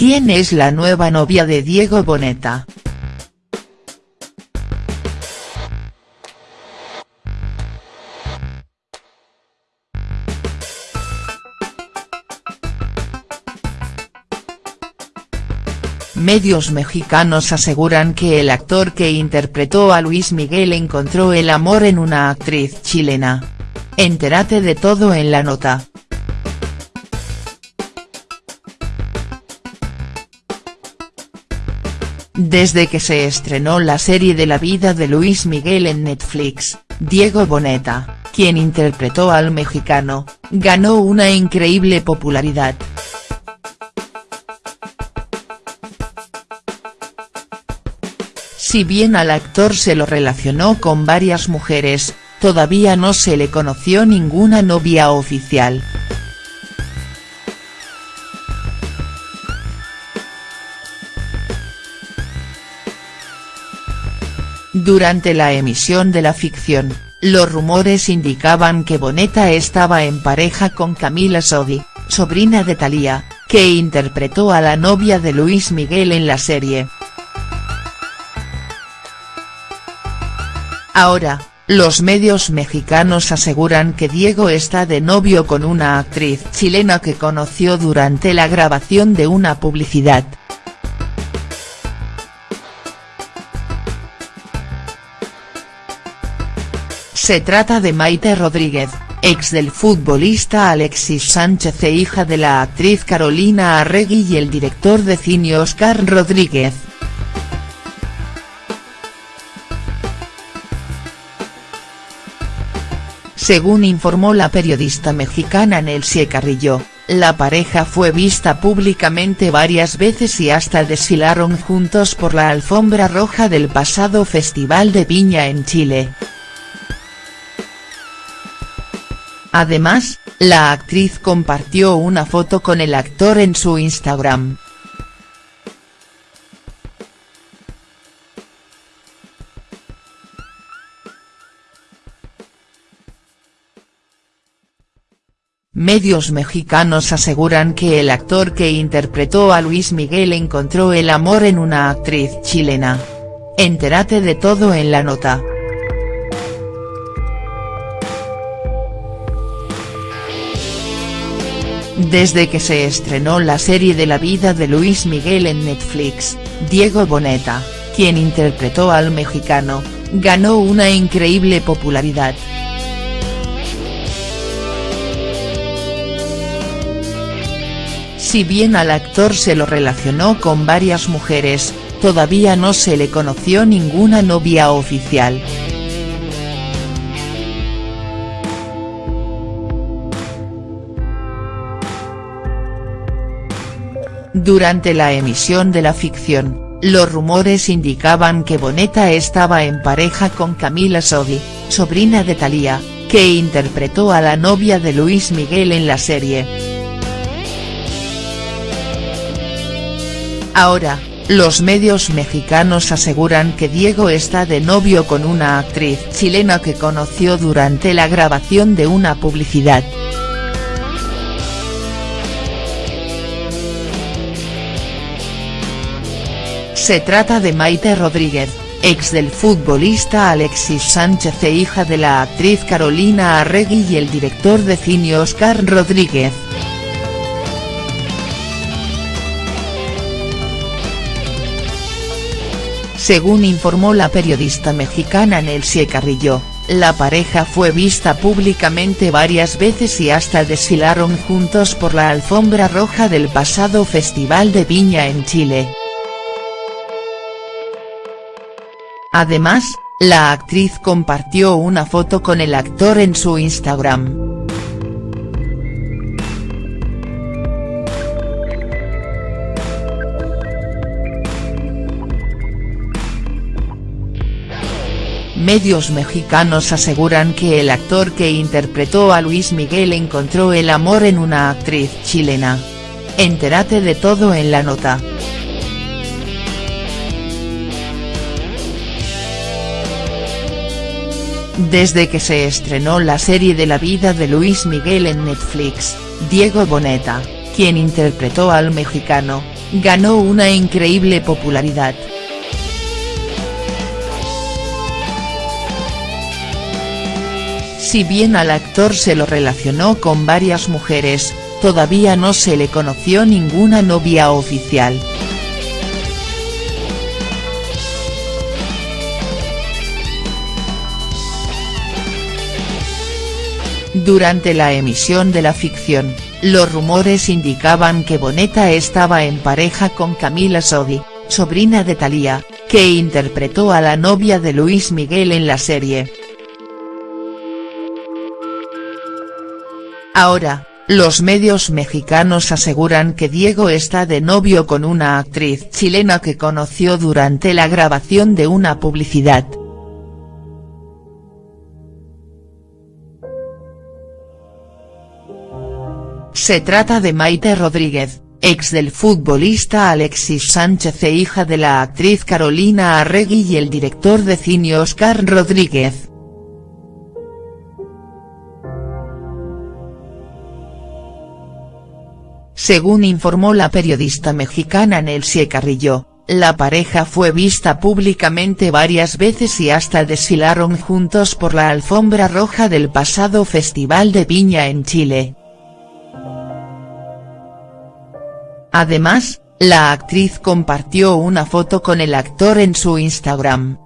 ¿Quién es la nueva novia de Diego Boneta?. Medios mexicanos aseguran que el actor que interpretó a Luis Miguel encontró el amor en una actriz chilena. Entérate de todo en la nota. Desde que se estrenó la serie de la vida de Luis Miguel en Netflix, Diego Boneta, quien interpretó al mexicano, ganó una increíble popularidad. Si bien al actor se lo relacionó con varias mujeres, todavía no se le conoció ninguna novia oficial. Durante la emisión de la ficción, los rumores indicaban que Boneta estaba en pareja con Camila Sodi, sobrina de Thalía, que interpretó a la novia de Luis Miguel en la serie. Ahora, los medios mexicanos aseguran que Diego está de novio con una actriz chilena que conoció durante la grabación de una publicidad. Se trata de Maite Rodríguez, ex del futbolista Alexis Sánchez e hija de la actriz Carolina Arregui y el director de cine Oscar Rodríguez. Según informó la periodista mexicana Nelsie Carrillo, la pareja fue vista públicamente varias veces y hasta desfilaron juntos por la alfombra roja del pasado Festival de Viña en Chile. Además, la actriz compartió una foto con el actor en su Instagram. Medios mexicanos aseguran que el actor que interpretó a Luis Miguel encontró el amor en una actriz chilena. Entérate de todo en la nota. Desde que se estrenó la serie de la vida de Luis Miguel en Netflix, Diego Boneta, quien interpretó al mexicano, ganó una increíble popularidad. Si bien al actor se lo relacionó con varias mujeres, todavía no se le conoció ninguna novia oficial. Durante la emisión de la ficción, los rumores indicaban que Boneta estaba en pareja con Camila Sodi, sobrina de Thalía, que interpretó a la novia de Luis Miguel en la serie. Ahora, los medios mexicanos aseguran que Diego está de novio con una actriz chilena que conoció durante la grabación de una publicidad. Se trata de Maite Rodríguez, ex del futbolista Alexis Sánchez e hija de la actriz Carolina Arregui y el director de cine Oscar Rodríguez. Según informó la periodista mexicana Nelsie Carrillo, la pareja fue vista públicamente varias veces y hasta desfilaron juntos por la alfombra roja del pasado Festival de Viña en Chile. Además, la actriz compartió una foto con el actor en su Instagram. Medios mexicanos aseguran que el actor que interpretó a Luis Miguel encontró el amor en una actriz chilena. Entérate de todo en la nota. Desde que se estrenó la serie de la vida de Luis Miguel en Netflix, Diego Boneta, quien interpretó al mexicano, ganó una increíble popularidad. Si bien al actor se lo relacionó con varias mujeres, todavía no se le conoció ninguna novia oficial. Durante la emisión de la ficción, los rumores indicaban que Boneta estaba en pareja con Camila Sodi, sobrina de Thalía, que interpretó a la novia de Luis Miguel en la serie. Ahora, los medios mexicanos aseguran que Diego está de novio con una actriz chilena que conoció durante la grabación de una publicidad. Se trata de Maite Rodríguez, ex del futbolista Alexis Sánchez e hija de la actriz Carolina Arregui y el director de cine Oscar Rodríguez. Según informó la periodista mexicana Nelsie Carrillo, la pareja fue vista públicamente varias veces y hasta desfilaron juntos por la alfombra roja del pasado Festival de Viña en Chile. Además, la actriz compartió una foto con el actor en su Instagram.